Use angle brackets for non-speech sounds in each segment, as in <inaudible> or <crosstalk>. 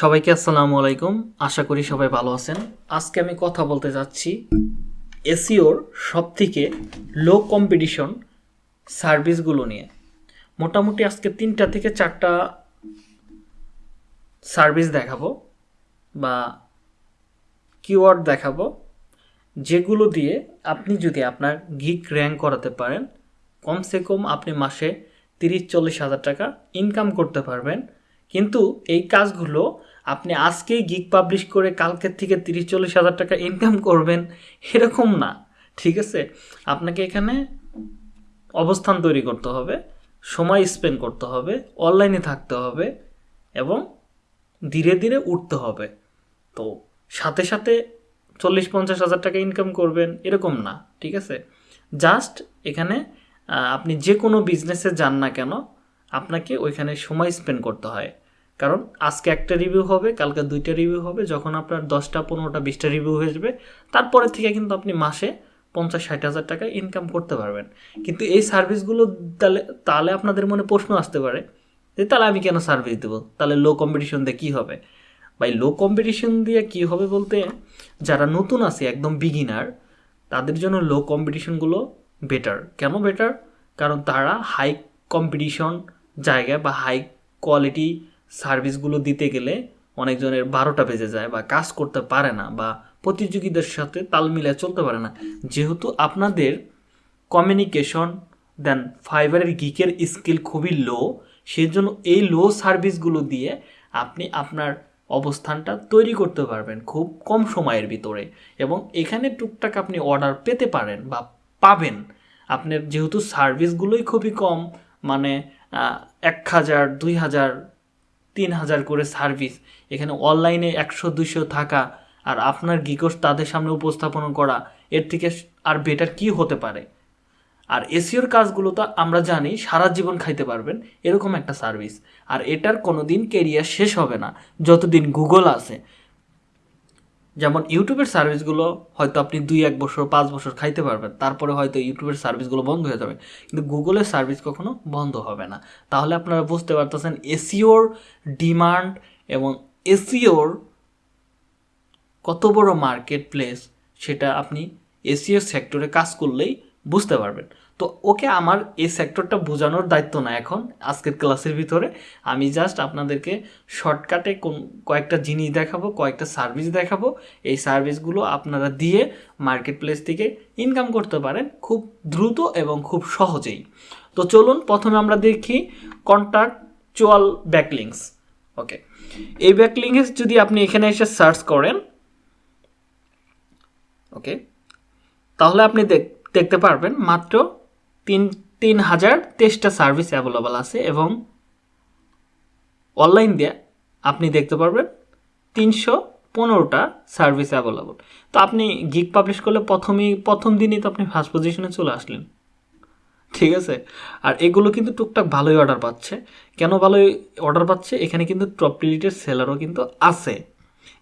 সবাইকে আসসালামু আলাইকুম। আশা করি সবাই ভালো আছেন। আজকে আমি কথা বলতে যাচ্ছি এসিওর সব থেকে লো কম্পিটিশন সার্ভিসগুলো নিয়ে। মোটামুটি আজকে তিনটা থেকে চারটা সার্ভিস দেখাবো বা কিওয়ার্ড দেখাবো, যেগুলো দিয়ে আপনি যদি আপনার গিক র্যাঙ্ক করাতে পারেন, কমসে কম আপনি মাসে তিরিশ, চল্লিশ হাজার টাকা ইনকাম করতে পারবেন। কিন্তু এই কাজগুলো আপনি আজকেই গিক পাবলিশ করে কালকের থেকে তিরিশ, চল্লিশ হাজার টাকা ইনকাম করবেন, এরকম না, ঠিক আছে? আপনাকে এখানে অবস্থান তৈরি করতে হবে, সময় স্পেন্ড করতে হবে অনলাইনে থাকতে হবে এবং ধীরে ধীরে উঠতে হবে। তো সাথে সাথে চল্লিশ, পঞ্চাশ হাজার টাকা ইনকাম করবেন, এরকম না, ঠিক আছে? জাস্ট এখানে আপনি যে কোনো বিজনেসে যান না কেন, আপনাকে ওইখানে সময় স্পেন্ড করতে হয়। কারণ আজকে একটা রিভিউ হবে, কালকে দুইটা রিভিউ হবে, যখন আপনার দশটা, পনেরোটা, বিশটা রিভিউ হয়ে যাবে, তারপরে থেকে কিন্তু আপনি মাসে পঞ্চাশ, ষাট হাজার টাকা ইনকাম করতে পারবেন। কিন্তু এই সার্ভিসগুলো তাহলে তাহলে আপনাদের মনে প্রশ্ন আসতে পারে যে তাহলে আমি কেন সার্ভিস দেবো? তাহলে লো কম্পিটিশন দিয়ে কী হবে? ভাই লো কম্পিটিশন দিয়ে কী হবে বলতে, যারা নতুন আছে, একদম বিগিনার তাদের জন্য লো কম্পিটিশনগুলো বেটার কেন বেটার কারণ তারা হাই কম্পিটিশন জায়গায় বা হাই কোয়ালিটি সার্ভিসগুলো দিতে গেলে অনেকজনের বারোটা বেজে যায় বা কাজ করতে পারে না বা প্রতিযোগীদের সাথে তাল মিলিয়ে চলতে পারে না। যেহেতু আপনাদের কমিউনিকেশন দেন ফাইবারের গিকের স্কিল খুবই লো সেই জন্য এই লো সার্ভিসগুলো দিয়ে আপনি আপনার অবস্থানটা তৈরি করতে পারবেন খুব কম সময়ের ভিতরে। এবং এখানে টুকটাক আপনি অর্ডার পেতে পারেন বা পাবেন। আপনার যেহেতু সার্ভিসগুলোই খুবই কম মানে এক হাজার, দুই হাজার তিন হাজার করে সার্ভিস। এখানে অনলাইনে একশো দুশো থাকা আর আপনার গিকোস তাদের সামনে উপস্থাপন করা, এর থেকে আর বেটার কি হতে পারে? আর এসিওর কাজগুলো তো আমরা জানি, সারা জীবন খাইতে পারবেন, এরকম একটা সার্ভিস। আর এটার কোনো দিন কেরিয়ার শেষ হবে না, যতদিন গুগল আছে। যেমন ইউটিউবের সার্ভিসগুলো হয়তো আপনি দুই, এক বছর, পাঁচ বছর খাইতে পারবেন, তারপরে হয়তো ইউটিউবের সার্ভিসগুলো বন্ধ হয়ে যাবে, কিন্তু গুগলের সার্ভিস কখনো বন্ধ হবে না। তাহলে আপনারা বুঝতে পারতেছেন এসিওর ডিমান্ড এবং এসিওর কত বড় মার্কেট প্লেস সেটা আপনি এসিও সেক্টরে কাজ করলেই বুঝতে পারবেন। তো ওকে আমার এই সেক্টরটা বোঝানোর দায়িত্ব না এখন, আজকের ক্লাসের ভিতরে। আমি জাস্ট আপনাদেরকে শর্টকাটে কোন, কয়েকটা জিনিস দেখাবো, কয়েকটা সার্ভিস দেখাবো। এই সার্ভিসগুলো আপনারা দিয়ে মার্কেট প্লেস থেকে ইনকাম করতে পারেন খুব দ্রুত এবং খুব সহজেই। তো চলুন প্রথমে আমরা দেখি কন্ট্রাকচুয়াল ব্যাকলিংস ওকে এই ব্যাকলিংস যদি আপনি এখানে এসে সার্চ করেন ওকে তাহলে আপনি দেখ- দেখতে পারবেন মাত্র তিন তিন হাজার তেইশটা সার্ভিস অ্যাভেলেবল আছে এবং অনলাইন দিয়ে আপনি দেখতে পারবেন তিনশো পনেরোটা সার্ভিস অ্যাভেলেবল তো আপনি গিক পাবলিশ করলে প্রথমেই প্রথম দিনই তো আপনি ফার্স্ট পজিশনে চলে আসলেন। ঠিক আছে? আর এগুলো কিন্তু টুকটাক ভালোই অর্ডার পাচ্ছে। কেন ভালোই অর্ডার পাচ্ছে? এখানে কিন্তু টপ রিলিটেড সেলারও কিন্তু আছে।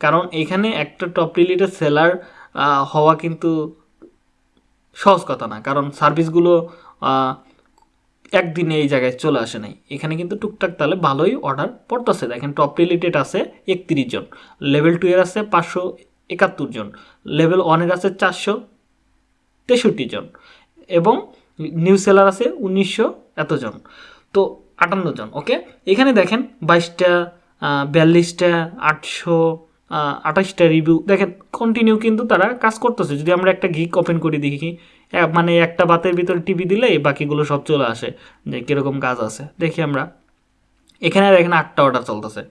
কারণ এখানে একটা টপ রিলিটেড সেলার হওয়া কিন্তু সহজ কথা না। কারণ সার্ভিসগুলো একদিনে এই জায়গায় চলে আসে নাই। এখানে কিন্তু টুকটাক তাহলে ভালোই অর্ডার পড়তেছে। দেখেন টপ রিলেটেড আছে একত্রিশ জন লেভেল টু এর আছে পাঁচশো একাত্তর জন লেভেল ওয়ানের আছে চারশো তেষট্টি জন এবং নিউ সেলার আছে উনিশশো এতজন তো আটান্ন জন ওকে এখানে দেখেন বাইশটা বিয়াল্লিশটা, আটশো আঠাশটা রিভিউ দেখেন কন্টিনিউ কিন্তু তারা কাজ করতেছে। যদি আমরা একটা গিক ওপেন করে দেখি মানে একটা বাতের ভিতরে টিভি দিলে বাকিগুলো সব চলে আসে যে কীরকম কাজ আছে। দেখি আমরা। এখানে দেখেন আটটা অর্ডার চলতেছে।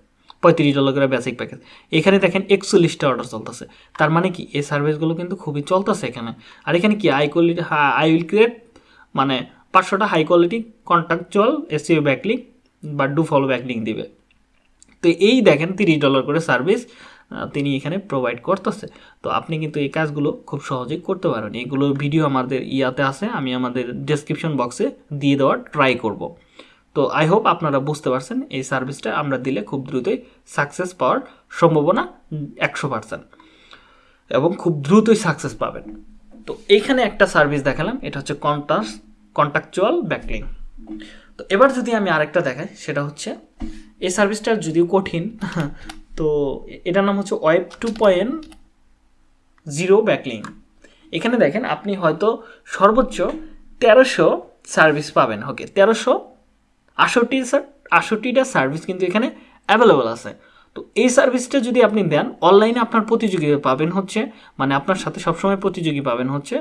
পঁয়ত্রিশ ডলার করে বেসিক প্যাকেজ এখানে দেখেন একচল্লিশটা অর্ডার চলতেছে। তার মানে কি? এই সার্ভিসগুলো কিন্তু খুবই চলতেছে এখানে। আর এখানে কি? High quality I will create মানে পাঁচশোটা high quality contractual SEO backlink বা ডু ফলো ব্যাকলিং দিবে। তো এই দেখেন তিরিশ ডলার করে সার্ভিস তিনি এখানে প্রোভাইড করতেছে। তো আপনি কিন্তু এই কাজগুলো খুব সহজেই করতে পারেন। এগুলো ভিডিও আমাদের ইয়াতে আছে, আমি আমাদের ডেসক্রিপশন বক্সে দিয়ে দেওয়ার ট্রাই করব। তো আই হোপ আপনারা বুঝতে পারছেন, এই সার্ভিসটা আমরা দিলে খুব দ্রুতই সাকসেস পাওয়ার সম্ভাবনা একশো পার্সেন্ট এবং খুব দ্রুতই সাকসেস পাবেন। তো এইখানে একটা সার্ভিস দেখালাম, এটা হচ্ছে কন্টাস কন্ট্রাকচুয়াল ব্যাকলিং তো এবার যদি আমি আরেকটা দেখাই, সেটা হচ্ছে, এই সার্ভিসটা যদিও কঠিন <laughs> তো এটার নাম হচ্ছে web two point zero backlink. এখানে দেখেন আপনি হয়তো সর্বোচ্চ তেরোশো সার্ভিস পাবেন। ওকে, তেরোশো আষট্টি আষট্টিটা সার্ভিস কিন্তু এখানে অ্যাভেলেবল আছে। তো এই সার্ভিসটা যদি আপনি দেন, অনলাইনে আপনার প্রতিযোগী পাবেন হচ্ছে মানে আপনার সাথে সবসময় প্রতিযোগী পাবেন হচ্ছে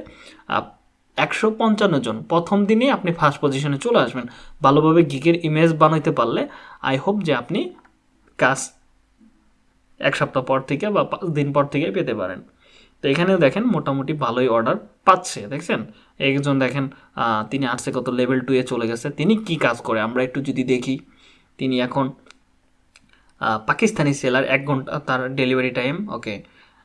একশো পঞ্চান্ন জন। প্রথম দিনে আপনি ফার্স্ট পজিশনে চলে আসবেন। ভালোভাবে গিগের ইমেজ বানাইতে পারলে আই হোপ যে আপনি কাজ এক সপ্তাহ পর থেকে বা পাঁচ দিন পর থেকে পেতে পারেন। তো এখানেও দেখেন মোটামুটি ভালোই অর্ডার পাচ্ছে, দেখছেন? একজন দেখেন তিনি আর্টসে কত লেভেল টুয়ে চলে গেছে, তিনি কি কাজ করে? আমরা একটু যদি দেখি, তিনি এখন পাকিস্তানি সেলার এক ঘণ্টা তার delivery time okay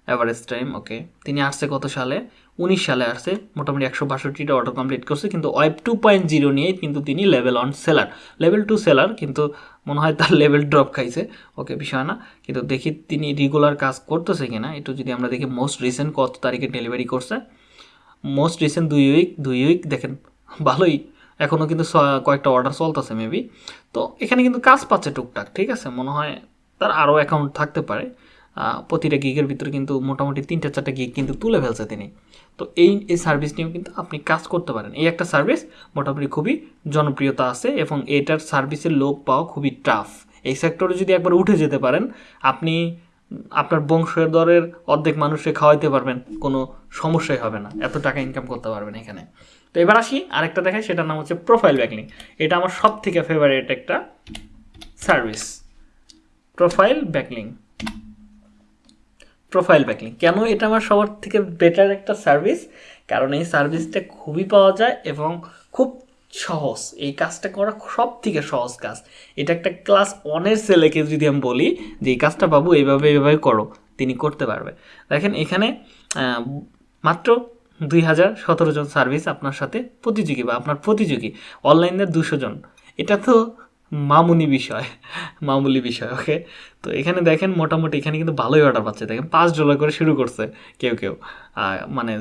average time okay তিনি আর্টসে কত সালে? উনিশ সালে আসছে। মোটামুটি একশো বাষট্টিটা অর্ডার কমপ্লিট করছে, কিন্তু ওয়েব টু পয়েন্ট জিরো নিয়ে কিন্তু তিনি level one seller level two seller কিন্তু মনে হয় তার লেভেল ড্রপ খাইছে। ওকে, বিষয় না। কিন্তু দেখি তিনি রেগুলার কাজ করতেছে কিনা। একটু যদি আমরা দেখি মোস্ট রিসেন্ট কত তারিখে ডেলিভারি করছে। মোস্ট রিসেন্ট দুই উইক দুই উইক দেখেন, ভালোই। এখনও কিন্তু কয়েকটা অর্ডার চলতেছে মেবি তো এখানে কিন্তু কাজ পাচ্ছে টুকটাক, ঠিক আছে? মনে হয় তার আরও অ্যাকাউন্ট থাকতে পারে। প্রতিটা গিগের ভিতরে কিন্তু মোটামুটি তিনটা চারটা গিগ কিন্তু তুলে ফেলছে তিনি। তো এই এই সার্ভিস নিয়েও কিন্তু আপনি কাজ করতে পারেন। এই একটা সার্ভিস মোটামুটি খুবই জনপ্রিয়তা আছে এবং এটার সার্ভিসের লোক পাওয়া খুবই টাফ এই সেক্টরে যদি একবার উঠে যেতে পারেন, আপনি আপনার বংশধরের অর্ধেক মানুষকে খাওয়াইতে পারবেন, কোনো সমস্যাই হবে না। এত টাকা ইনকাম করতে পারবেন এখানে। তো এবার আসি, আরেকটা দেখাই, সেটার নাম হচ্ছে প্রোফাইল ব্যাকলিং এটা আমার সব থেকে ফেভারিট একটা service profile backlink profile backlink. কেন এটা আমার সবার থেকে বেটার একটা সার্ভিস কারণ এই সার্ভিসটা খুবই পাওয়া যায় এবং খুব সহজ। এই কাজটা করা সব থেকে সহজ কাজ। এটা একটা ক্লাস ওয়ানের ছেলেকে যদি আমি বলি যে, এই কাজটা বাবু এইভাবে এইভাবে করো, তিনি করতে পারবে। দেখেন এখানে মাত্র দুই হাজার সতেরো জন সার্ভিস আপনার সাথে প্রতিযোগী বা আপনার প্রতিযোগী। অনলাইনে দুশো জন। এটা তো মামুনি বিষয়, মামুলি বিষয় ওকে তো এখানে দেখেন মোটামুটি এখানে কিন্তু ভালোই অর্ডার পাচ্ছে। দেখেন পাঁচ ডলার করে শুরু করছে কেউ কেউ। মানে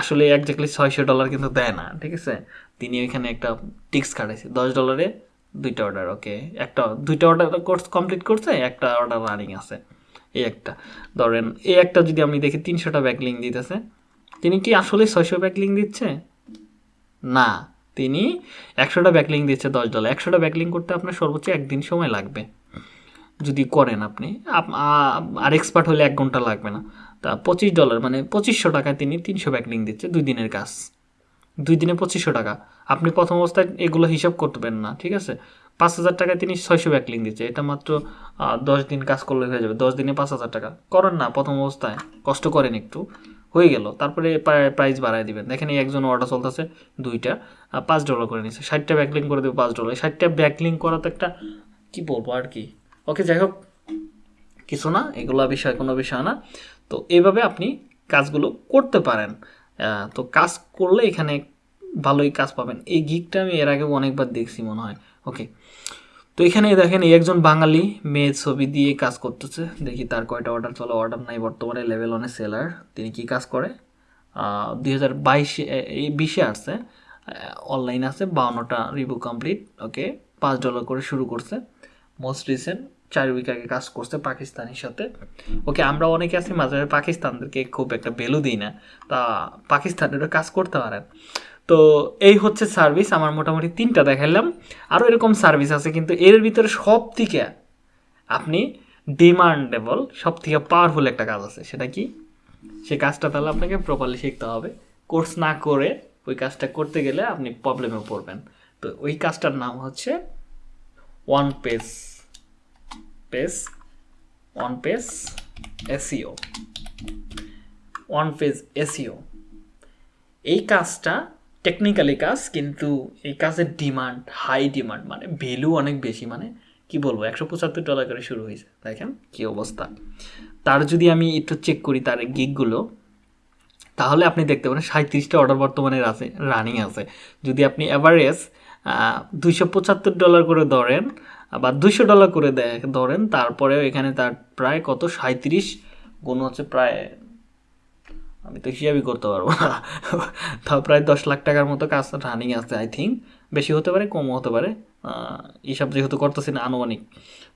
আসলে একজাক্টলি ছয়শো ডলার কিন্তু দেয় না, ঠিক আছে? তিনি ওইখানে একটা টিক্স কাটাইছে দশ ডলারে দুইটা অর্ডার ওকে একটা, দুইটা অর্ডার কোর্স কমপ্লিট করছে, একটা অর্ডার রানিং আছে, এই একটা। ধরেন এই একটা যদি আমি দেখি তিনশোটা ব্যাকলিং দিতেছে, তিনি কি আসলে ছয়শো ব্যাকলিং দিচ্ছে? না। তিনি একশোটা ব্যাকলিং দিচ্ছে দশ ডলার একশোটা ব্যাকলিং করতে আপনার সর্বোচ্চ একদিন সময় লাগবে, যদি করেন আপনি। আর এক্সপার্ট হলে এক ঘণ্টা লাগবে না। তা পঁচিশ ডলার মানে পঁচিশশো টাকায় তিনি তিনশো ব্যাকলিং দিচ্ছে দুই দিনের কাজ। দুই দিনে পঁচিশশো টাকা। আপনি প্রথম অবস্থায় এগুলো হিসাব করবেন না, ঠিক আছে? পাঁচ হাজার টাকায় তিনি ছয়শো ব্যাকলিং দিচ্ছে। এটা মাত্র দশ দিন কাজ করলে হয়ে যাবে। দশ দিনে পাঁচ হাজার টাকা। করেন না প্রথম অবস্থায়। কষ্ট করেন একটু। হয়ে গেল। তারপরে প্রাইস বাড়ায় দিবেন। দেখেন এই একজন অর্ডার চলতেছে দুইটা পাঁচ ডলার করে নিচ্ছে ষাটটা ব্যাকলিং করে দেবে পাঁচ ডলার ষাটটা ব্যাকলিং করা তো একটা, কী বলব আর কি? ওকে যাই হোক, কিছু না, এগুলো বিষয়, কোনো বিষয় না। তো এইভাবে আপনি কাজগুলো করতে পারেন। তো কাজ করলে এখানে ভালোই কাজ পাবেন। এই গিকটা আমি এর আগে অনেকবার দেখছি মনে হয়। ওকে তো এখানে দেখেন এই একজন বাঙালি মেয়ে ছবি দিয়ে কাজ করতেছে। দেখি তার কয়টা অর্ডার চলো অর্ডার নাই, বর্তমানে লেভেল অনেক সেলার তিনি কি কাজ করে? দুই হাজার বাইশে এই বিশে আসছে। অনলাইন আছে, বাউন্নটা রিভিউ কমপ্লিট ওকে পাঁচ ডলার করে শুরু করছে। মোস্ট রিসেন্ট চার উইক আগে কাজ করছে পাকিস্তানের সাথে। ওকে আমরা অনেকে আছি মাঝে মাঝে পাকিস্তানদেরকে খুব একটা ভ্যালু দিই না। তা পাকিস্তানেরও কাজ করতে পারেন। তো এই হচ্ছে সার্ভিস আমার মোটামুটি তিনটা দেখালাম আরও এরকম সার্ভিস আছে, কিন্তু এর ভিতরে সব থেকে আপনি ডিমান্ডেবল সব থেকে পাওয়ারফুল একটা কাজ আছে। সেটা কি? সে কাজটা তাহলে আপনাকে প্রপারলি শিখতে হবে। কোর্স না করে ওই কাজটা করতে গেলে আপনি প্রবলেমে পড়বেন। তো ওই কাজটার নাম হচ্ছে one page page one page SEO one page SEO এই কাজটা টেকনিক্যালি কাজ কিন্তু এই কাজের ডিমান্ড হাই ডিমান্ড মানে ভ্যালু অনেক বেশি মানে কি বলব, একশো পঁচাত্তর ডলার করে শুরু হয়েছে। দেখেন কী অবস্থা। তার যদি আমি একটু চেক করি তার গিকগুলো তাহলে আপনি দেখতে পারেন সাঁত্রিশটা অর্ডার বর্তমানে আছে রানিং আছে। যদি আপনি অ্যাভারেজ দুইশো পঁচাত্তর ডলার করে ধরেন, বা দুইশো ডলার করে ধরেন, তারপরেও এখানে তার প্রায় কত? সাঁত্রিশ গুণ হচ্ছে প্রায় আমি তো হিসাবই করতে পারব না। তাও প্রায় দশ লাখ টাকার মতো কাজ রানিং আছে আই থিঙ্ক বেশি হতে পারে, কমও হতে পারে। হিসাব যেহেতু করতেছি না, আনুমানিক।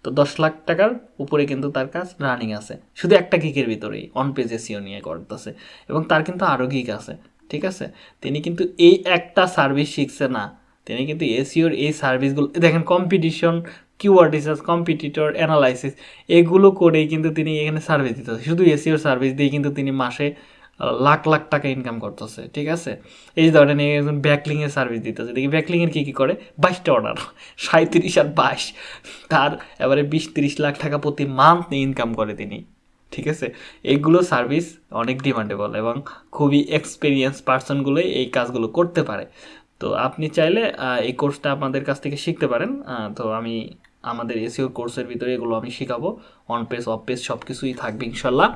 তো দশ লাখ টাকার উপরে কিন্তু তার কাজ রানিং আছে। শুধু একটা গিকের ভিতরেই অন পেজ এসিও নিয়ে করতেছে। এবং তার কিন্তু আরও গিক আছে, ঠিক আছে? তিনি কিন্তু এই একটা সার্ভিস শিখছে না। তিনি কিন্তু এসিওর এই সার্ভিসগুলো দেখেন competition keyword research competitor analysis এগুলো করেই কিন্তু তিনি এখানে সার্ভিস দিতেছে। শুধু এসিওর সার্ভিস দিয়ে কিন্তু তিনি মাসে লাখ লাখ টাকা ইনকাম করতেছে, ঠিক আছে? এই ধরেন একজন ব্যাকলিংয়ের সার্ভিস দিতেছে। দেখি ব্যাকলিংয়ের কী কী করে? বাইশটা অর্ডার সাঁত্রিশ আর বাইশ। তার এবারে বিশ, তিরিশ লাখ টাকা প্রতি মান্থ ইনকাম করে তিনি, ঠিক আছে? এইগুলো সার্ভিস অনেক ডিমান্ডেবল এবং খুবই এক্সপিরিয়েন্স পার্সনগুলোই এই কাজগুলো করতে পারে। তো আপনি চাইলে এই কোর্সটা আমাদের কাছ থেকে শিখতে পারেন। তো আমি আমাদের এসিও কোর্সের ভিতরে এগুলো আমি শেখাবো। অন পেজ অফ পেজ সব কিছুই থাকবে ইনশাল্লাহ।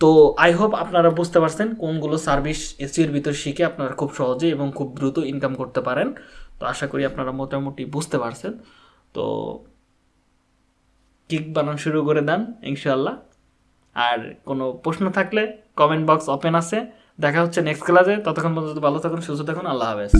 তো আই হোপ আপনারা বুঝতে পারছেন কোনগুলো সার্ভিস এসিওর ভিতর শিখে আপনারা খুব সহজে এবং খুব দ্রুত ইনকাম করতে পারেন। তো আশা করি আপনারা মোটামুটি বুঝতে পারছেন। তো কিক বানানো শুরু করে দেন ইনশাল্লাহ আর কোনো প্রশ্ন থাকলে কমেন্ট বক্স ওপেন আছে। দেখা হচ্ছে নেক্সট ক্লাসে ততক্ষণ পর্যন্ত ভালো থাকুন, সুস্থ থাকুন, আল্লাহ হাফেজ।